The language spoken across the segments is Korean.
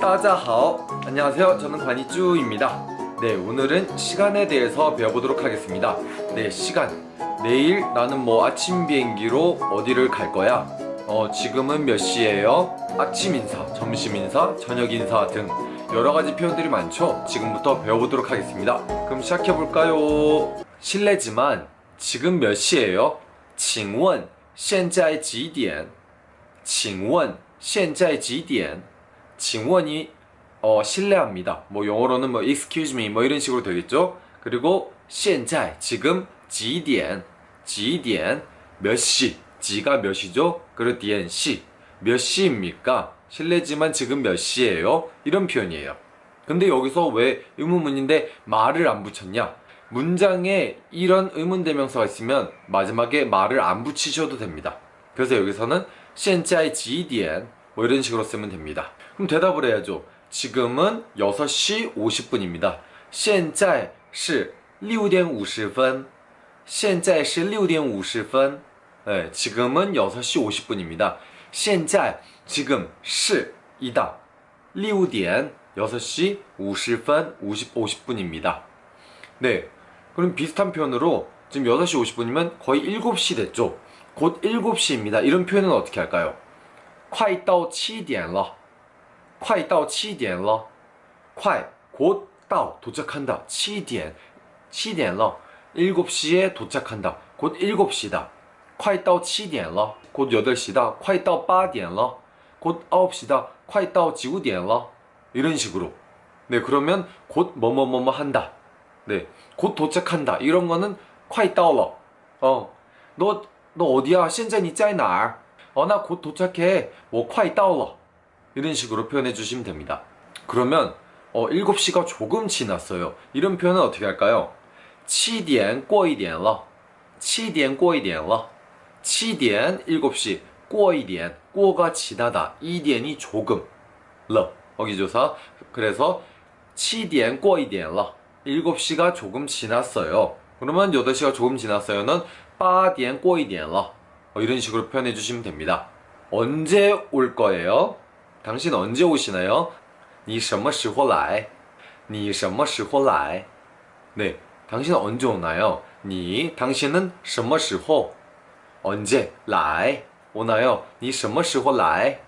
따자하오 안녕하세요 저는 관이쭈입니다 네 오늘은 시간에 대해서 배워보도록 하겠습니다 네 시간 내일 나는 뭐 아침 비행기로 어디를 갈 거야 어 지금은 몇 시예요 아침 인사 점심 인사 저녁 인사 등 여러가지 표현들이 많죠 지금부터 배워보도록 하겠습니다 그럼 시작해볼까요 실례지만 지금 몇 시예요 请问现在几点请问现在几点 징원이 어, 신뢰합니다. 뭐 영어로는 뭐 excuse me 뭐 이런 식으로 되겠죠. 그리고 现在 지금 几点几点몇 시? 지가 몇 시죠? 그리고 点 시. 몇 시입니까? 실례지만 지금 몇 시예요? 이런 표현이에요. 근데 여기서 왜 의문문인데 말을 안 붙였냐? 문장에 이런 의문대명사가 있으면 마지막에 말을 안 붙이셔도 됩니다. 그래서 여기서는 现在几点 뭐 이런 식으로 쓰면 됩니다. 그럼 대답을 해야죠. 지금은 6시 50분입니다. 现在是6点50分.现在是6点50分. 네, 지금은 6시 50분입니다. 现在 지금 是 이다. 6点 6시 50분 50, 50분입니다. 네. 그럼 비슷한 표현으로 지금 6시 50분이면 거의 7시 됐죠. 곧 7시입니다. 이런 표현은 어떻게 할까요? 快到7点了.快到7点了.快, 곧, 到, 도착한다. 7点, 7点了. 7시에 도착한다. 곧 7시다. 快到7点了. 곧 8시다. 快到8点了. 곧 9시다. 快到9点了. 이런 식으로. 네, 그러면 곧 뭐뭐뭐뭐 한다. 네, 곧 도착한다. 이런 거는 快到了. 어, 너, 너 어디야? 现在你在哪儿? 어, 나 곧 도착해. 뭐, 快到了. 이런 식으로 표현해 주시면 됩니다. 그러면 어, 7시가 조금 지났어요. 이런 표현은 어떻게 할까요? 7点过一点了. 7点过一点了. 7点 7시 过一点 过가 지나다 2点이 조금 了 어기조사 그래서 7点过一点了. 7시가 조금 지났어요. 그러면 8시가 조금 지났어요는 8点过一点了. 어, 이런 식으로 표현해 주시면 됩니다. 언제 올 거예요? 당신 언제 오시나요? 你什么时候来?你什么时候来? 네, 당신 언제 오나요? 你 당신은 什么时候 언제 来 오나요? 你什么时候来?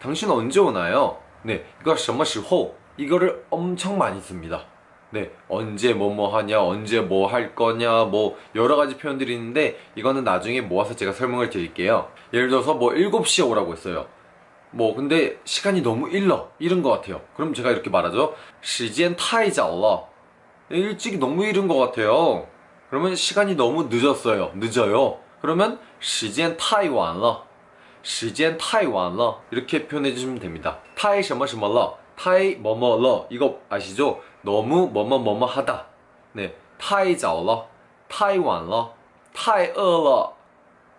당신 언제 오나요? 네, 이거 什么时候 이거를 엄청 많이 씁니다. 네, 언제 뭐 뭐 하냐, 언제 뭐 할 거냐, 뭐 여러 가지 표현들이 있는데 이거는 나중에 모아서 제가 설명을 드릴게요. 예를 들어서 뭐 7시에 오라고 했어요. 뭐 근데 시간이 너무 일러 이른 것 같아요. 그럼 제가 이렇게 말하죠. 时间太早了. 일찍이 너무 이른 것 같아요. 그러면 시간이 너무 늦었어요. 늦어요. 그러면 时间太晚了.时间太晚了. 이렇게 표현해 주시면 됩니다. 太什么什么了. 太뭐뭐了. 이거 아시죠? 너무 뭐뭐 뭐뭐 하다. 네. 太早了.太晚了.太饿了.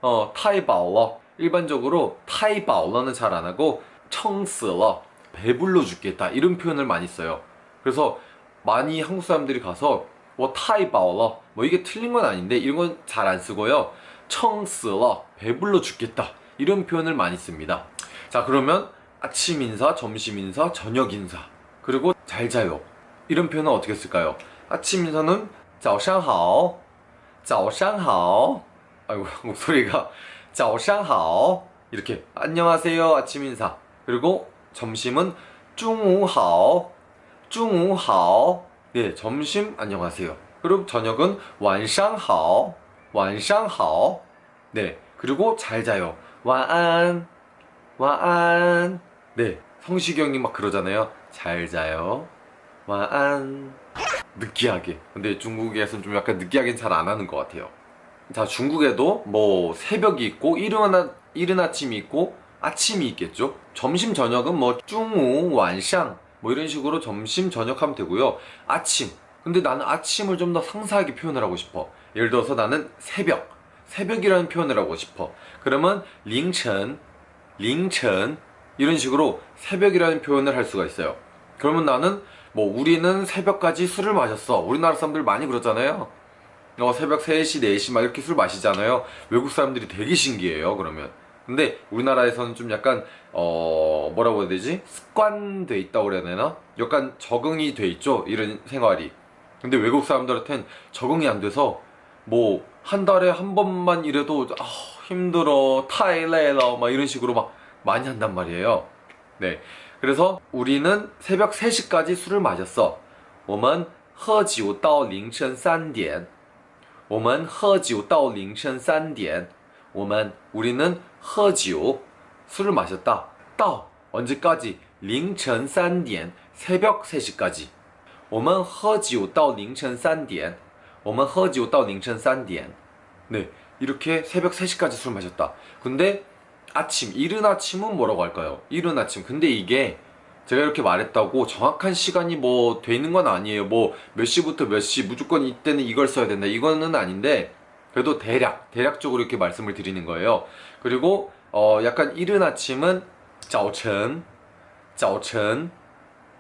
어, 太饱了. 일반적으로 타이바올러는 잘 안 하고 청스러 배불러 죽겠다 이런 표현을 많이 써요. 그래서 많이 한국 사람들이 가서 뭐 타이바올러 뭐 이게 틀린 건 아닌데 이런 건 잘 안 쓰고요. 청스러 배불러 죽겠다 이런 표현을 많이 씁니다. 자 그러면 아침 인사, 점심 인사, 저녁 인사 그리고 잘 자요 이런 표현은 어떻게 쓸까요? 아침 인사는 早上好,早上好 아이고 목소리가 早上好 이렇게 안녕하세요 아침 인사 그리고 점심은 中午好中午好 네, 점심 안녕하세요 그리고 저녁은 晚上好晚上好 네, 그리고 잘 자요 晚安晚安 네, 성시경이 막 그러잖아요 잘 자요 晚安 느끼하게. 근데 중국에서는 좀 약간 느끼하게는 잘안 하는 것 같아요. 자 중국에도 뭐 새벽이 있고 이른, 아, 이른 아침이 있고 아침이 있겠죠? 점심 저녁은 뭐 중우 완샹 뭐 이런 식으로 점심 저녁 하면 되고요. 아침. 근데 나는 아침을 좀 더 상세하게 표현을 하고 싶어. 예를 들어서 나는 새벽. 새벽이라는 표현을 하고 싶어. 그러면 링천 링천 이런 식으로 새벽이라는 표현을 할 수가 있어요. 그러면 나는 뭐 우리는 새벽까지 술을 마셨어. 우리나라 사람들 많이 그러잖아요. 어, 새벽 3시, 4시 막 이렇게 술 마시잖아요. 외국 사람들이 되게 신기해요, 그러면. 근데 우리나라에서는 좀 약간 어 뭐라고 해야 되지? 습관돼 있다고 그래야 되나? 약간 적응이 돼 있죠? 이런 생활이. 근데 외국 사람들한텐 적응이 안 돼서 뭐 한 달에 한 번만 일해도 아 힘들어. 타일레러. 막 이런 식으로 막 많이 한단 말이에요. 네 그래서 우리는 새벽 3시까지 술을 마셨어 我们喝酒到凌晨3点我们喝酒到凌晨3点我们 우리는 喝酒 술을 마셨다. 到 언제까지? 凌晨3点 새벽 3시까지. 我们喝酒到凌晨3点我们喝酒到凌晨3点 네, 이렇게 새벽 3시까지 술 마셨다. 근데 아침 이른 아침은 뭐라고 할까요? 이른 아침. 근데 이게 제가 이렇게 말했다고 정확한 시간이 뭐 되는 건 아니에요. 뭐 몇 시부터 몇 시 무조건 이때는 이걸 써야 된다. 이거는 아닌데 그래도 대략 대략적으로 이렇게 말씀을 드리는 거예요. 그리고 어 약간 이른 아침은 짜오천 짜오천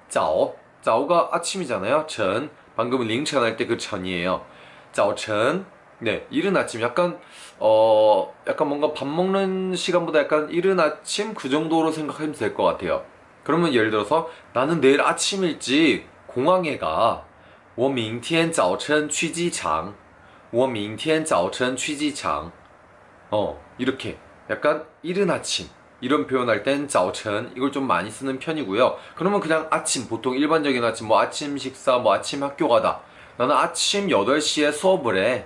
짜오. 짜오가 아침이잖아요. 천. 방금 링천 할 때 그 천이에요. 짜오천 네, 이른 아침 약간 어 약간 뭔가 밥 먹는 시간보다 약간 이른 아침 그 정도로 생각하면 될 것 같아요. 그러면 예를 들어서 나는 내일 아침 일찍 공항에 가. 我明天早晨去机场.我明天早晨去机场. 어, 이렇게 약간 이른 아침 이런 표현할 땐 早晨 이걸 좀 많이 쓰는 편이고요. 그러면 그냥 아침 보통 일반적인 아침 뭐 아침 식사 뭐 아침 학교 가다. 나는 아침 8시에 수업을 해.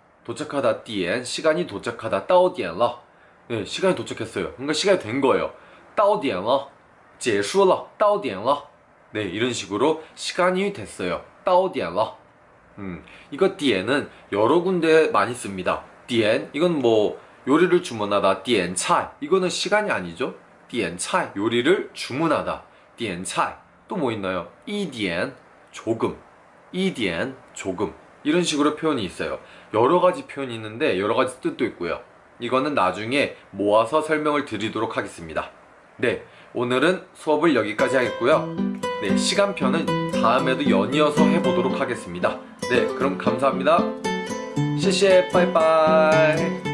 도착하다 点 시간이 도착하다 到点了 네, 시간이 도착했어요. 그러니까 시간이 된 거예요. 到点了 结束了 到点了 네, 이런 식으로 시간이 됐어요. 到点了 음, 이거 点은 여러 군데 많이 씁니다. 点 이건 뭐 요리를 주문하다 点菜 이거는 시간이 아니죠. 点菜 요리를 주문하다 点菜 또 뭐 있나요? 一点 조금 이디엔 조금 이런 식으로 표현이 있어요. 여러 가지 표현이 있는데 여러 가지 뜻도 있고요. 이거는 나중에 모아서 설명을 드리도록 하겠습니다. 네, 오늘은 수업을 여기까지 하겠고요. 네, 시간표는 다음에도 연이어서 해보도록 하겠습니다. 네, 그럼 감사합니다. 谢谢，拜拜。